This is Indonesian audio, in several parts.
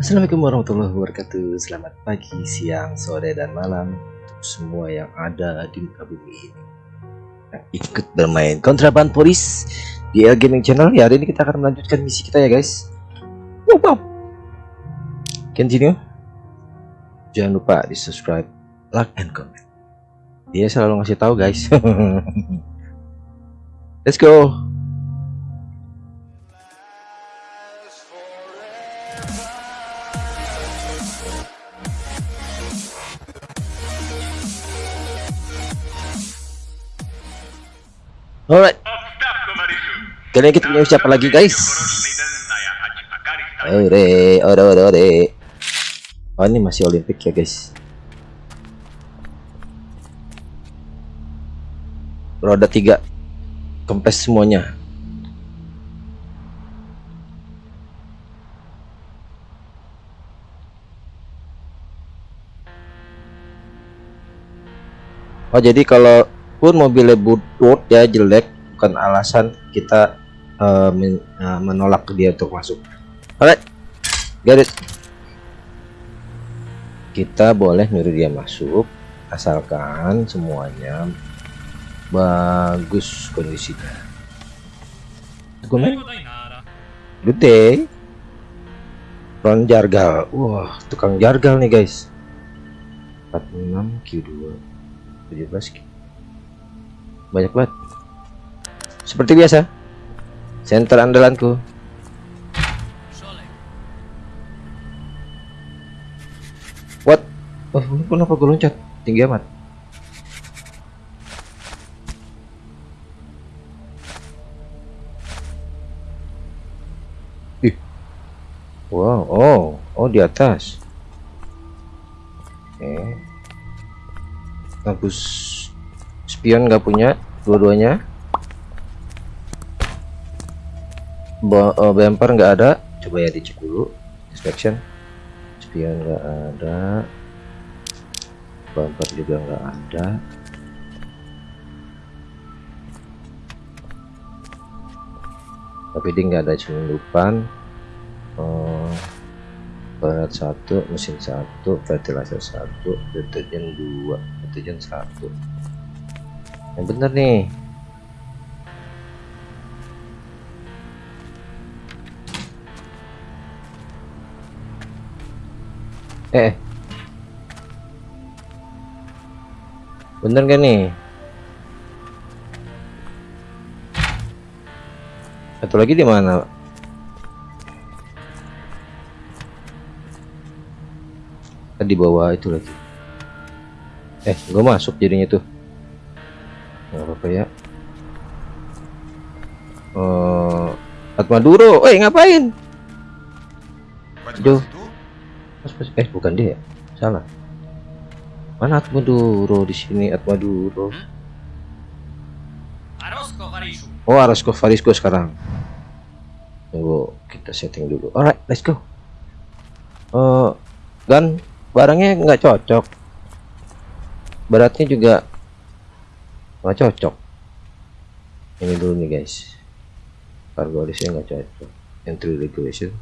Assalamualaikum warahmatullahi wabarakatuh. Selamat pagi, siang, sore, dan malam Untuk semua yang ada di muka bumi ini. Yang ikut bermain kontraban polis Di El Gaming Channel. Ya hari ini kita akan melanjutkan misi kita ya guys. Wow, wow. Continue. Jangan lupa di subscribe, like, and comment. Dia selalu ngasih tahu guys. Let's go Alright. Kali ini kita punya siapa lagi guys? Ore, ore, ore, ore. Oh ini masih Olimpik ya guys. Roda tiga, kempes semuanya. Oh jadi kalau pun mobilnya butut ya jelek bukan alasan kita uh, men, uh, menolak dia untuk masuk. Alright get it. Kita boleh nyuruh dia masuk asalkan semuanya bagus kondisinya. Good day front jargal. Wah tukang jargal nih guys. 46 Q2 17 Q banyak banget. Seperti biasa center andalanku. What? Oh kenapa gue loncat? Tinggi amat. Ih. Wow oh oh di atas. Oke. Okay. bagus spion nggak punya dua-duanya. Bumper nggak ada. Coba ya dicek dulu inspection. Spion nggak ada. Bumper juga nggak ada. Tapi dia nggak ada penyelundupan oh, berat satu mesin satu fertilizer satu deterjen dua deterjen satu yang bener nih. Eh bener gak nih? Satu lagi di mana? Di bawah itu lagi. Eh gue masuk jadinya tuh nggak apa-apa ya. Uh, Atmaduro eh ngapain? Aduh eh bukan dia. Salah. Mana Atmaduro di sini Atmaduro oh Arasko Farisko sekarang. Tunggu kita setting dulu. Alright let's go. Uh, dan barangnya nggak cocok. Beratnya juga nggak cocok. Ini dulu nih guys. Cargo listnya nggak cocok. Entry regulation.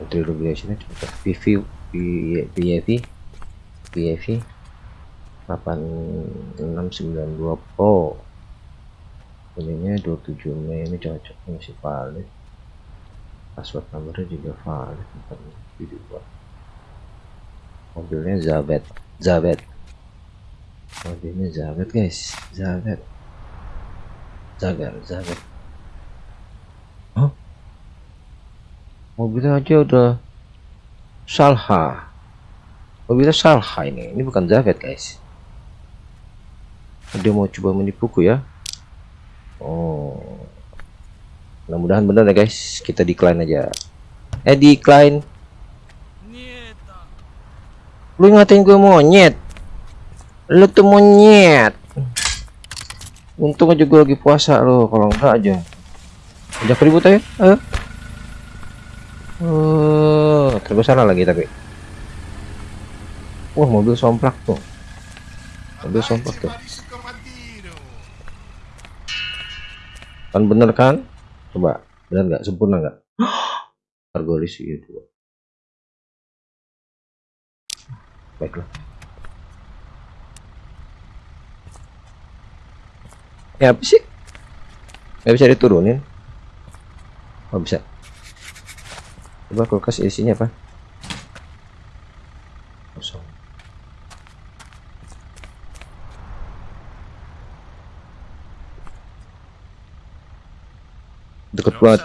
Entry regulationnya cocok. PV PAV PAV 8692 Pro. Ininya 27 Mei ini cocok. Masih valid. Password numbernya juga valid. Video mobilnya Zabet. Zabet mobilnya Zabet guys. Zabet Zagar Zabet huh? mobilnya aja udah Salha. Mobilnya Salha ini. Ini bukan Zabet guys. Dia mau coba menipuku ya. Oh. Mudah-mudahan benar ya guys. Kita decline aja. Eh decline. Lu ngatain gue monyet lu tuh monyet. Untung aja gue lagi puasa lo kalau enggak aja. Ajak ribut aja eh. Uh, terus salah lagi tapi. Wah mobil somplak tuh. Mobil somplak tuh. Kan bener kan? Coba bener nggak? Sempurna nggak? Argolis dua baiklah ya. Apa sih? Gak bisa diturunin. Oh bisa. Coba kulkas isinya apa? Kosong. Deket banget.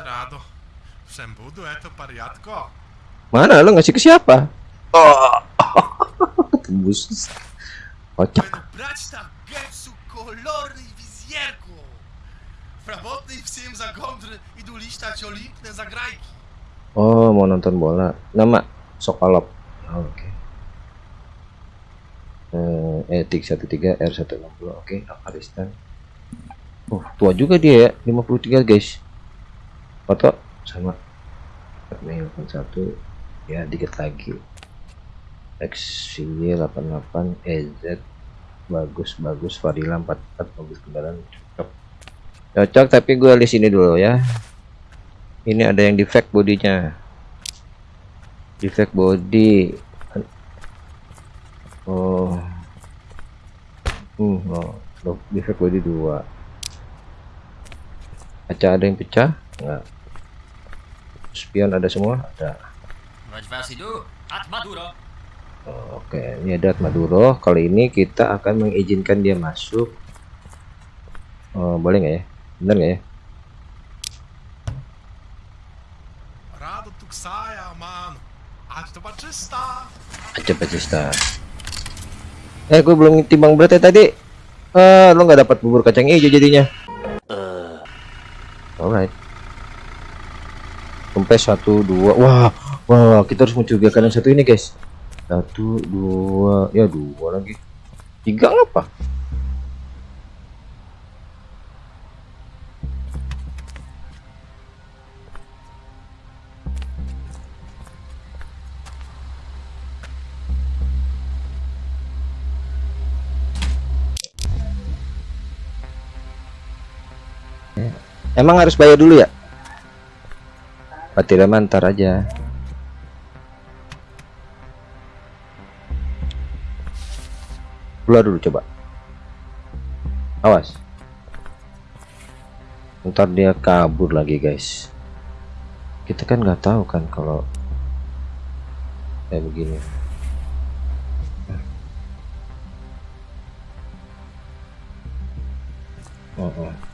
mana? Lo ngasih ke siapa? Oh. Tembus. Kocak. Prabotny psim za gondry idą liśtać olimpne zagrajki. Oh, mau nonton bola. Nama Sokolop. Oh, ah, Oke. Okay. Eh, etik 13 R160. Oke, okay, Afghanistan. Oh, tua juga dia ya, 53 guys. Foto sama Mei 81 ya dikit lagi. XY 88 EZ bagus bagus Fadila 44 mobil kendaraan cocok tapi gue lihat sini dulu ya. Ini ada yang defect bodinya. Defect body. Oh. Hmm oh. Loh, defect body dua. Kaca ada yang pecah? Enggak. Spion ada semua? Ada. Oh, oke. Ini ada Maduro. Kali ini kita akan mengizinkan dia masuk. Oh, boleh nggak ya bener nggak ya? Aja Batista eh gue belum timbang beratnya tadi. Eh lo nggak dapat bubur kacang hijau jadinya. Alright. Kempes satu dua. Wah wah kita harus mencurigakan yang satu ini guys. Satu dua ya dua lagi. Tiga apa Emang harus bayar dulu ya? Baterai mantar aja. Keluar dulu coba. Awas. Ntar dia kabur lagi guys. Kita kan nggak tahu kan kalau kayak begini. Oh, oh.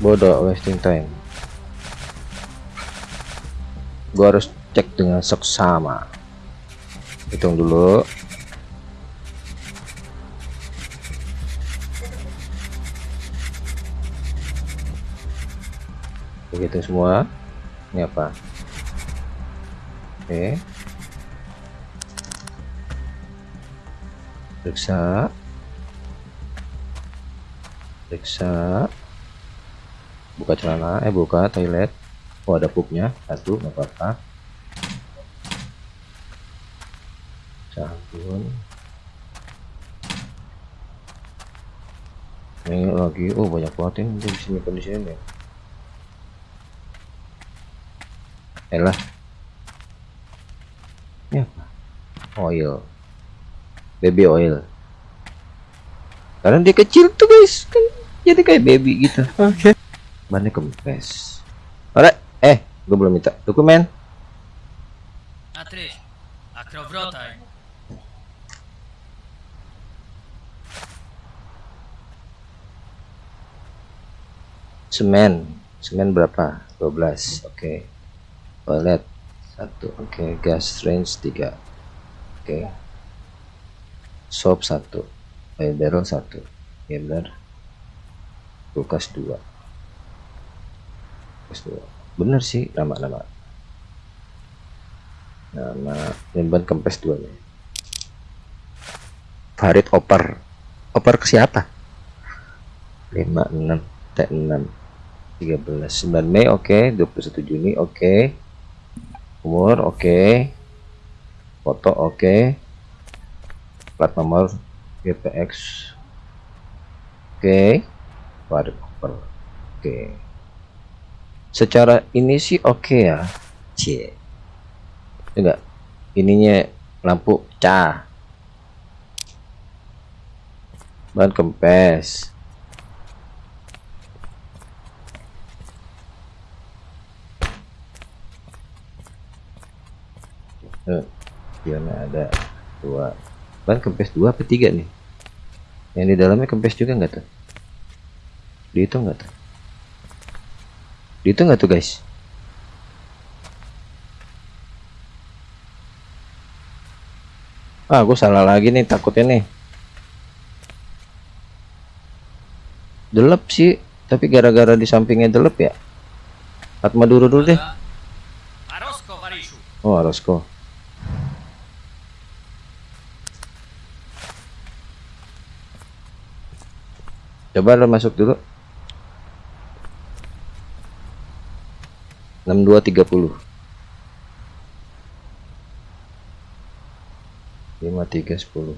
Bodoh wasting time. Gua harus cek dengan seksama. Hitung dulu. Begitu semua. Ini apa? Oke. Periksa. Periksa buka celana eh buka toilet. Oh ada pupnya. Satu nggak apa-apa. Sabun. Ini lagi oh banyak banget ini. Di sini. Nih elah ini apa? Oil. Baby oil. Karena dia kecil tuh guys. Kan jadi kayak baby gitu. Oke bannya kempes? Alright. Eh gue belum minta. Dokumen. Semen. Semen berapa? 12 oke. Toilet. Satu. Oke. Gas range 3 oke. Sop satu. Oil barrel satu. Ya benar kulkas dua kulkas dua bener sih nama-nama nama. Nyimpan kempes dua nih Farid oper oper ke siapa? 56 T6 13 9 Mei oke. 21 Juni oke. Umur oke. Foto oke. Plat nomor GPX oke. Waduh per oke secara ini sih oke ya. C enggak. Ininya lampu pecah ban kempes. Eh, Diana ada? Dua. Ban kempes dua apa tiga nih? Yang di dalamnya kempes juga nggak tuh? Dihitung nggak tuh dihitung nggak tuh guys? Ah gue salah lagi nih takutnya nih. Delep sih tapi gara-gara di sampingnya delep ya. Atma dulu dulu deh. Oh Arosko coba lo masuk dulu 6230 5310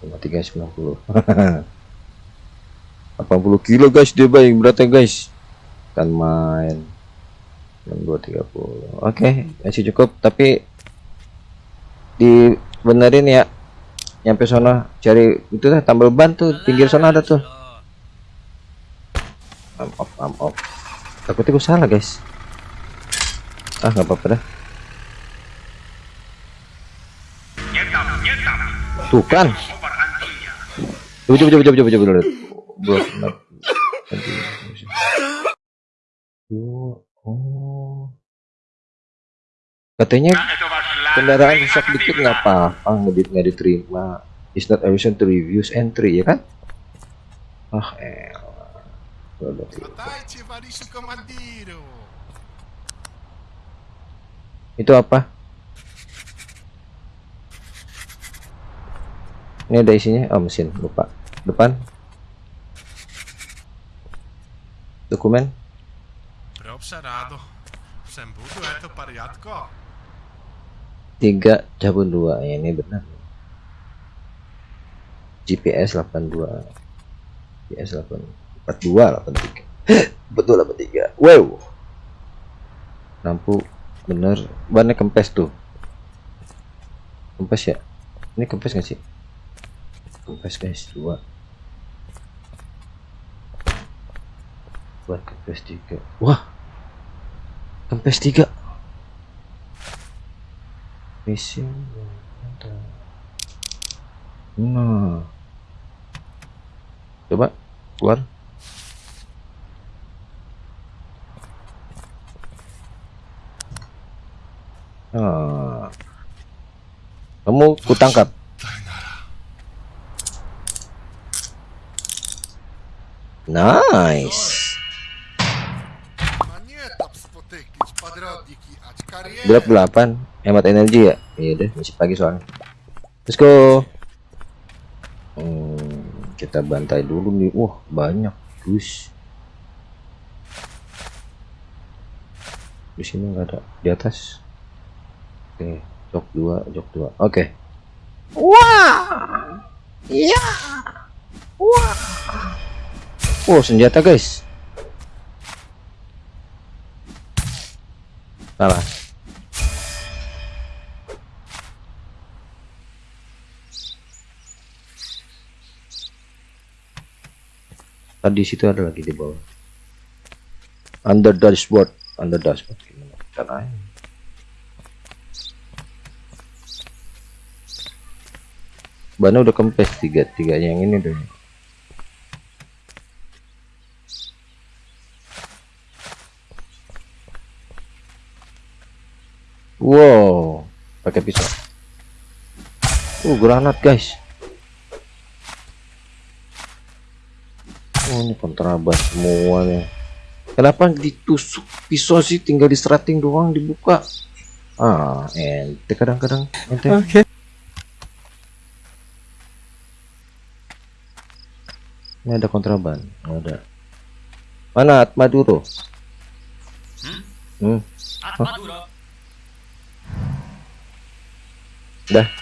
5390 80 kilo guys dia baik beratnya guys. Kan main. 6230 oke masih cukup tapi dibenerin ya. Nyampe sana cari itu tambal ban tuh pinggir sana ada tuh. Am off am off takutnya gue salah guys. Ah nggak apa-apa dah. Tuh kan? Coba coba coba coba coba Bro, kenapa? Oh, katanya kendaraan rusak dikit nggak apa-apa ngedit nggak diterima. Is not efficient to reviews entry ya kan? Ah berarti. Dajcie, itu apa? Ini ada isinya? Oh mesin. Lupa. Depan? Dokumen? Eto pariatko. tiga cabun dua. Ya ini benar. GPS 82 GPS 8 42 83 betul 83 wow. Lampu bener. Bannya kempes tuh. Kempes ya? Ini kempes nggak sih? Kempes guys dua. Buat kempes tiga. Wah. Kempes tiga. Missing nah. Coba keluar kamu kutangkap nice. Drop 8 hemat energi ya? Iya deh masih pagi soalnya. Let's go. Hmm, kita bantai dulu nih. Wah banyak. Guys di sini nggak ada di atas oke jok dua jok dua. Oke. Wah! Iya wah! Oh senjata guys. Salah. Tadi situ ada lagi di bawah. Under dashboard under dashboard. Gimana? Caranya bannya udah kempes tiga tiganya yang ini udah wow pakai pisau. Uh granat guys. Oh ini kontrabas semuanya. Kenapa ditusuk pisau sih? Tinggal di strating doang dibuka. Ah ente kadang-kadang ente Oke. Ini ada kontraban Nggak ada. Mana Atmaduro Hmm? Hmm? Atmaduro. Dah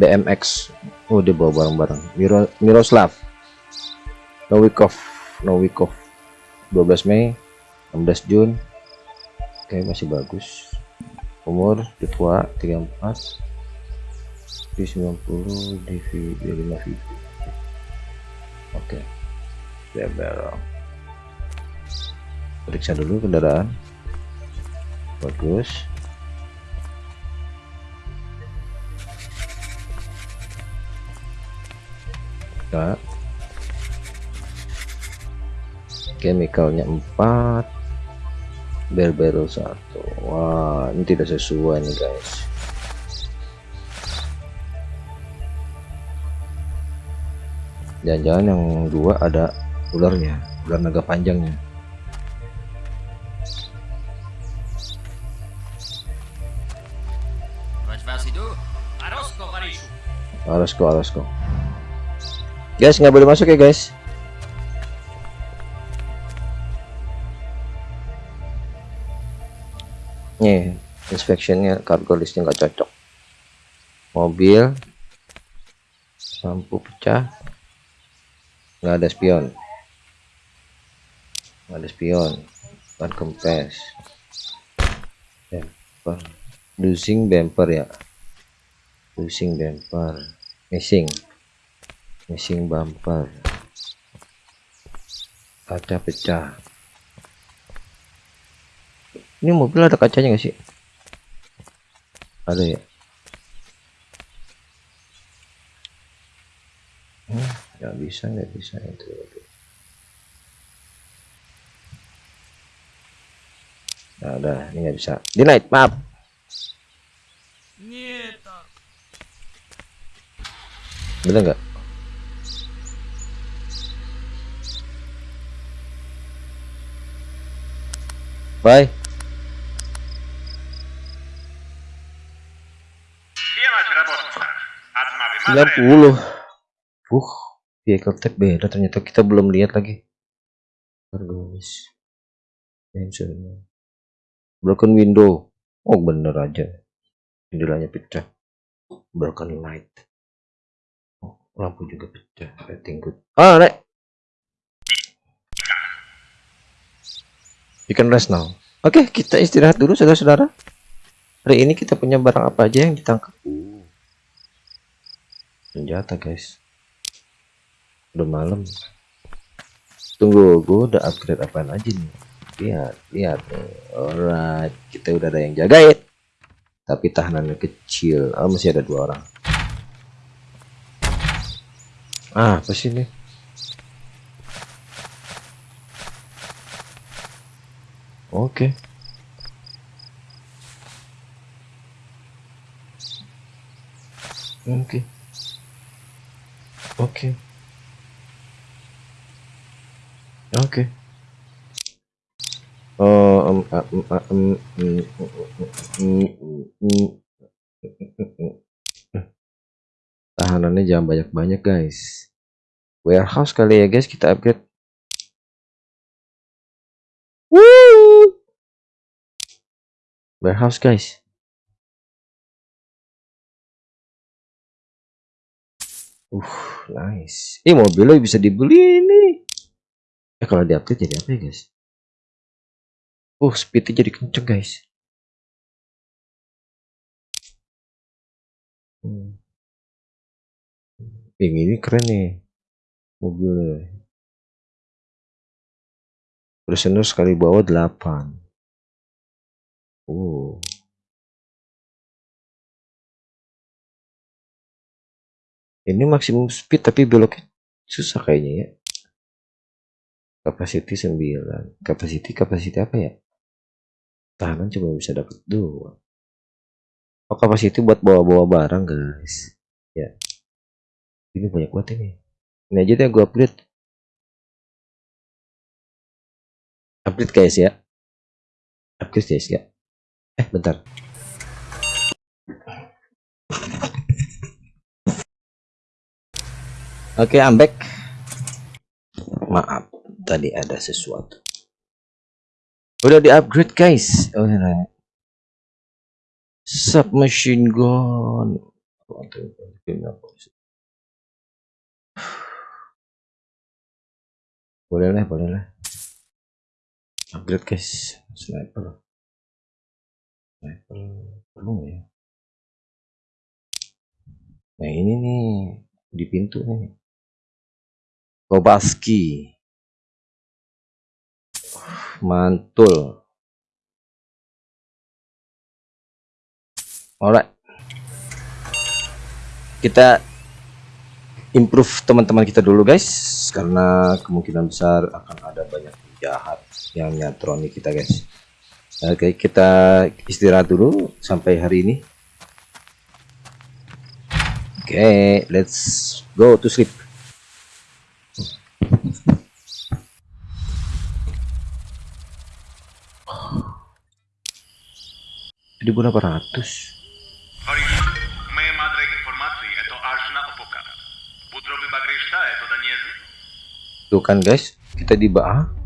BMX oh dia bawa barang-barang. Miro Miroslav. Novikov Novikov 12 Mei 16 Jun oke masih bagus. Umur tua 34 P90 DV 5 VP oke. Dia barrel periksa dulu kendaraan. Bagus Nah. chemicalnya 4 barrel satu. Wah ini tidak sesuai nih guys. Jangan-jangan yang dua ada ularnya ular naga panjangnya. Vaš Vasidu. Guys nggak boleh masuk ya guys. Nih inspectionnya cargo listnya nggak cocok. Mobil lampu pecah. Nggak ada spion. Nggak ada spion. Ban kempes. Bumper losing bumper ya. Losing bumper missing missing bumper. Kaca pecah. Ini mobil ada kacanya nggak sih? Ada ya? Hmm, nggak bisa nggak bisa itu. Nah, udah ini nggak bisa. Denied maaf. Nieta. bener nggak Vai. Sembilan puluh. Uh, vehicle tag beda. Ternyata kita belum lihat lagi. Argonis. Broken window. Oh bener aja. Jendelanya pecah. Broken light. Oh, lampu juga pecah. Rating good. Ah, right. You can rest now. Oke kita istirahat dulu saudara-saudara. Hari ini kita punya barang apa aja yang ditangkap? Uh, senjata guys. Udah malam. Tunggu gue udah upgrade apaan aja nih? Lihat lihat. Nih alright kita udah ada yang jagain. Tapi tahanannya kecil. Oh, masih ada dua orang. Ah apa sih ini Oke. Okay. Oke. Okay. Oke. Okay. Oke. Okay. Oh, um, um, um, Tahanannya jangan banyak-banyak guys. Warehouse kali ya guys kita upgrade. Woo! Warehouse, guys. Uh, nice. Ih, mobilnya bisa dibeli nih. Eh kalau di update jadi apa ya guys? Uh speednya jadi kenceng guys. Hmm. Yang ini keren nih mobilnya. Prisoner sekali bawa 8 Oh. Ini maksimum speed tapi beloknya susah kayaknya ya. Capacity 9 capacity capacity apa ya? Tahanan cuma bisa dapat dua oh capacity buat bawa-bawa barang guys. Ya. Ini banyak banget ini. Ini aja deh gue upgrade upgrade guys ya upgrade guys ya eh bentar Oke, okay, I'm back. Maaf, tadi ada sesuatu. Udah di upgrade guys. Oh, nah. submachine gun boleh lah boleh lah upgrade guys. Sniper. Sniper perlu ya? Nah ini nih di pintu nih. Kobaski. Mantul. Alright. Kita improve teman-teman kita dulu guys. Karena kemungkinan besar akan ada banyak jahat yang nyatroni kita guys. Oke kita istirahat dulu sampai hari ini. Oke let's go to sleep. Jadi berapa ratus? Tuh kan guys, kita di bawah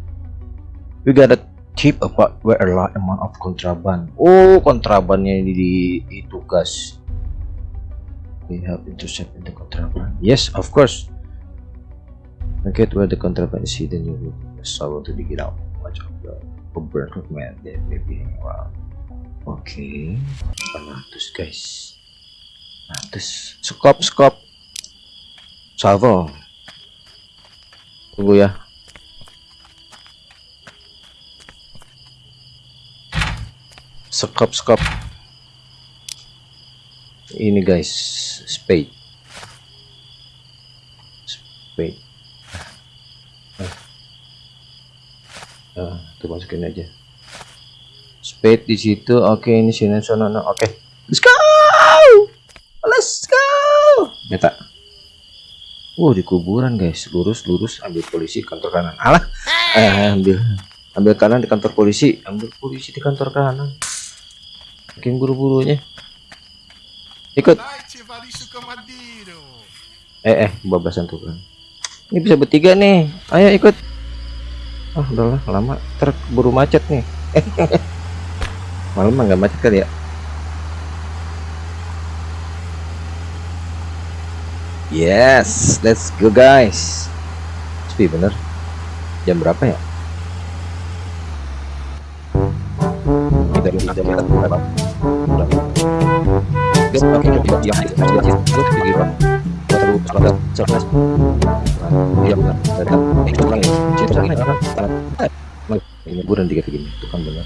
we got a tip about where a large amount of contraband oh kontrabannya ini di itu guys we have intercept in the contraband yes of course. Locate where the contraband is hidden. You will struggle to dig it out. Watch out the burn man that may be around. Oke okay. 800 guys. 100 skop skop. Salvo. Tunggu ya skop skop ini guys spade. Spade. Ah. Tuh masukin aja. Spade di situ. Oke ini sini sana oke. Let's go! Let's go! Beta. Wow di kuburan guys. Lurus lurus. Ambil polisi kantor kanan. Alah. Eh, ambil. Ambil kanan di kantor polisi. Ambil polisi di kantor kanan makin buru-burunya. Ikut. Eh eh bablasan kan ini bisa bertiga nih. Ayo ikut. Ah udahlah lama. Terburu macet nih. Malam nggak macet kali ya? Yes let's go guys. Sepi bener. Jam berapa ya? Kita jam berapa ini buran tiga gini itu kan benar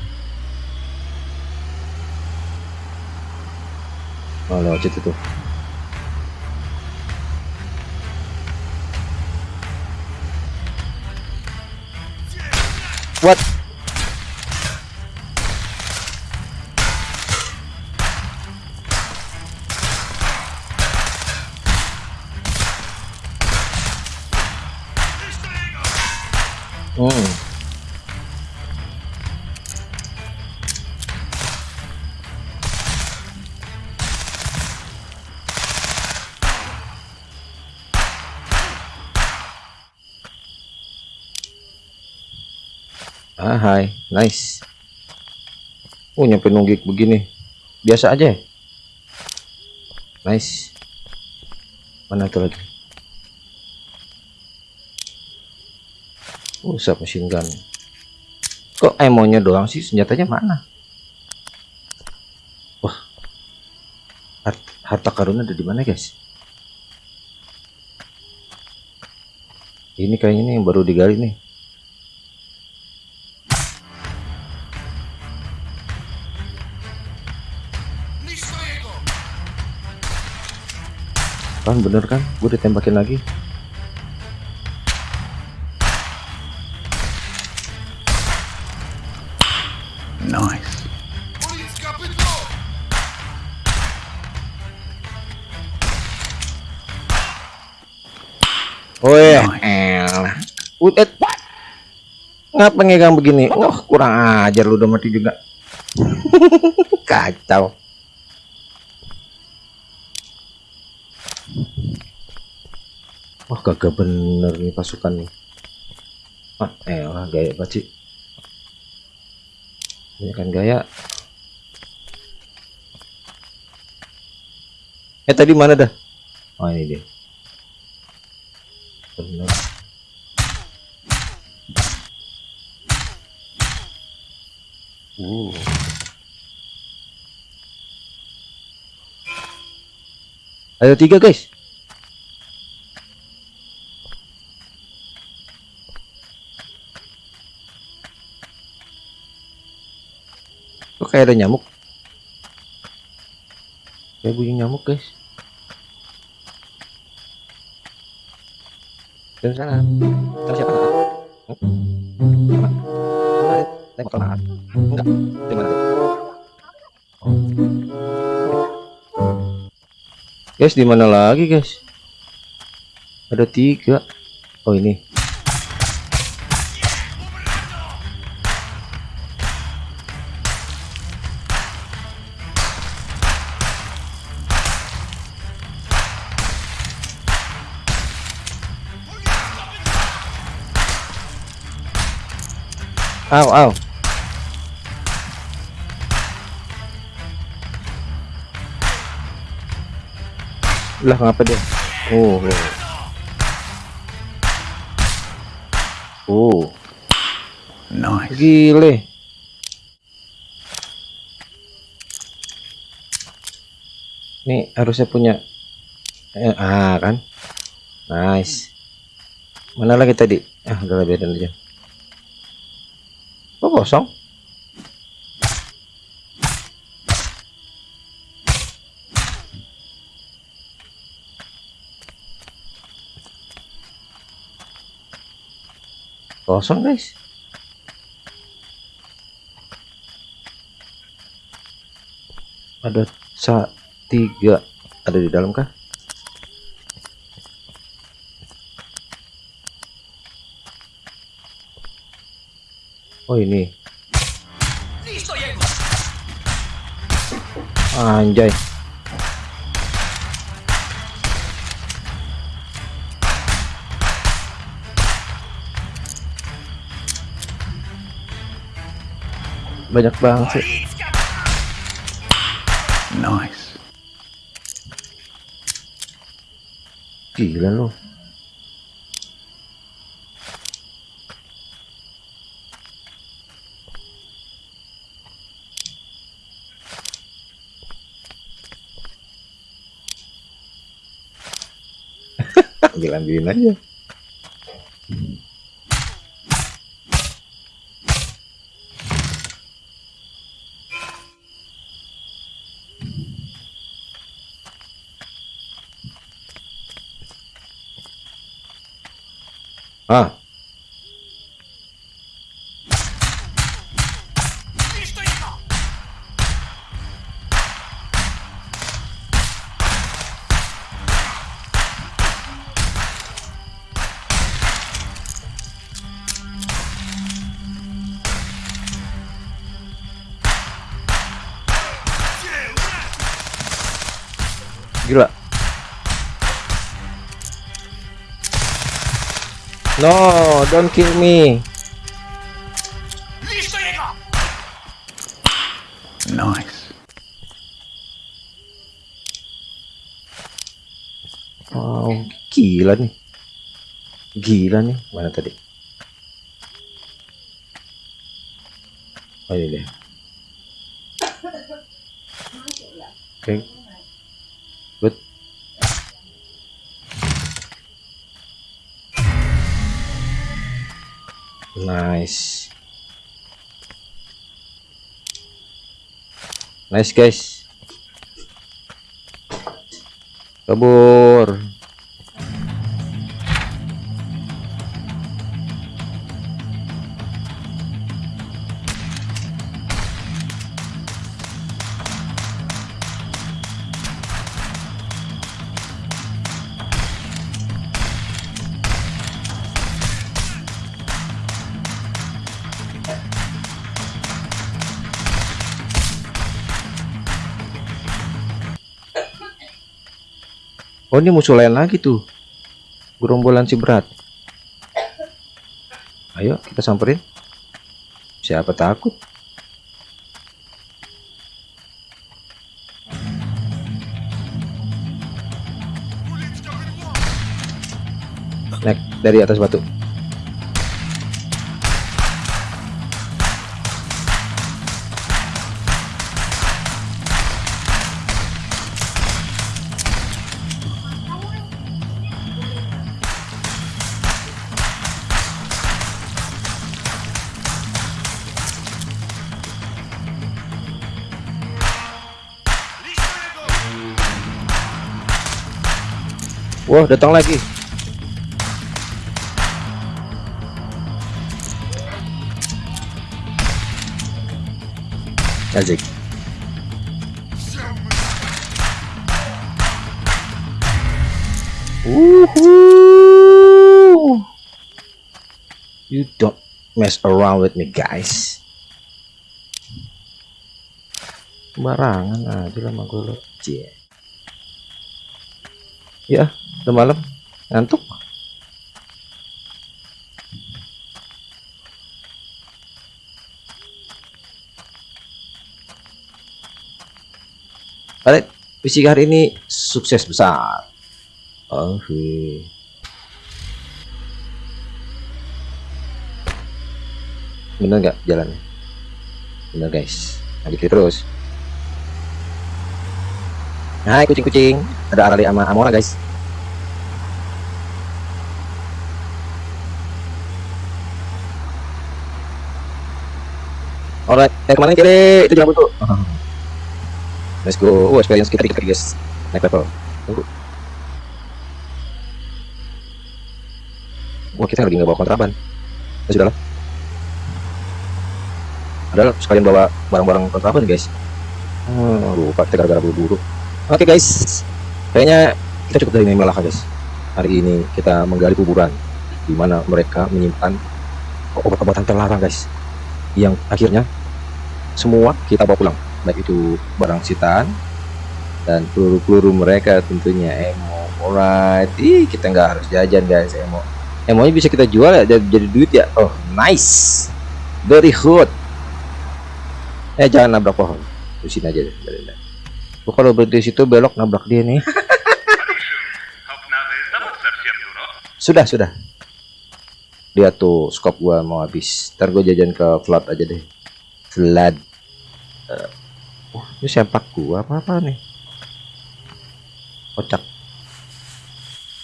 oh lewat situ tuh what Hmm. Ah, hai, nice. Oh, nyampe nunggik begini. Biasa aja. ya? Nice. Mana tuh lagi? Oh, submachine gun. Kok emonya doang sih? Senjatanya mana? Wah. Hart- harta karun ada di mana, guys? Ini kayaknya nih yang baru digali nih. Kan bener kan? Gue ditembakin lagi. Ngapa ngegang begini? Wah, kurang ajar lu udah mati juga. Kacau. Wah, kagak bener nih pasukan nih. Ah, elah, gaya sih. Ini kan gaya. Eh tadi mana dah? Oh ini dia. Benar. Uh. Ayo tiga guys. Kok kayak ada nyamuk? Kayak bunyi nyamuk guys. Dan sana. Sana siapa? Hmm? Tengok mana? Enggak. Di mana? Guys, di mana lagi guys? Ada tiga. Oh ini. Au, au. Lah ngapa dia? Oh. oh. Oh, Nice. gile. Nih harusnya punya eh, ah kan. Nice. Mana lagi tadi? Ah, udah biarin aja. Kok kosong? Kosong guys. Ada sa tiga ada di dalam kah? Oh ini. Anjay. Banyak banget sih. Nice. Gila lu. Ambil ambilin aja. Gila. No, don't kill me. Nice. Wow, gila nih. Gila nih. Mana tadi? Oh ini deh. Oke. Good. Nice. Nice guys. Kabur. Oh ini musuh lain lagi tuh. Gerombolan si berat. Ayo kita samperin. Siapa takut? Naik dari atas batu. Wah datang lagi Asik Woohoo! You don't mess around with me guys Sembarangan aja lama gue Cie. Ya udah malam Ngantuk Alright, misi hari ini sukses besar. Oke. Bener nggak jalannya? Bener guys. Dikit terus. Hai kucing-kucing. Ada Arali sama Amora guys. Alright, eh ke mana kiri? Itu jangan buntu. Let's go. Oh, experience kita dikit guys. Naik level. Tunggu. Wah, kita lagi nggak bawa kontraban. Ya sudah lah. Adalah sekalian bawa barang-barang kontraban guys. Hmm, lupa kita gara-gara buru-buru. Oke guys, kayaknya kita cukup dari malah guys. Hari ini kita menggali kuburan di mana mereka menyimpan obat-obatan terlarang guys. Yang akhirnya semua kita bawa pulang. Baik itu barang sitaan dan peluru-peluru mereka tentunya. Emo alright. Ih kita nggak harus jajan guys emo emonya bisa kita jual ya jadi, jadi duit ya. Oh nice. Very good. Eh jangan nabrak pohon. Sini aja deh Gue kalau berhenti situ belok nabrak dia nih. sudah, sudah. Lihat tuh scope gua mau habis. Ntar gua jajan ke flood aja deh. Flood. Uh, eh, ini sempak gua apa apa nih? Kocak.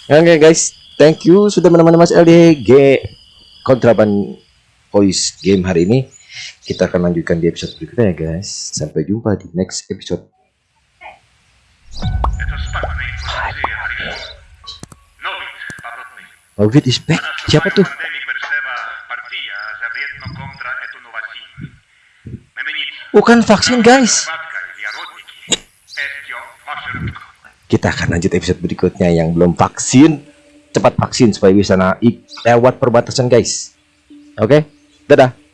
Ya, oke okay, guys, thank you sudah menemani Mas LDG kontraban voice game hari ini kita akan lanjutkan di episode berikutnya ya guys sampai jumpa di next episode Ovid is back. Siapa tuh? Bukan vaksin, guys. Kita akan lanjut episode berikutnya yang belum vaksin. Cepat vaksin supaya bisa naik lewat perbatasan, guys. Oke, okay? dadah.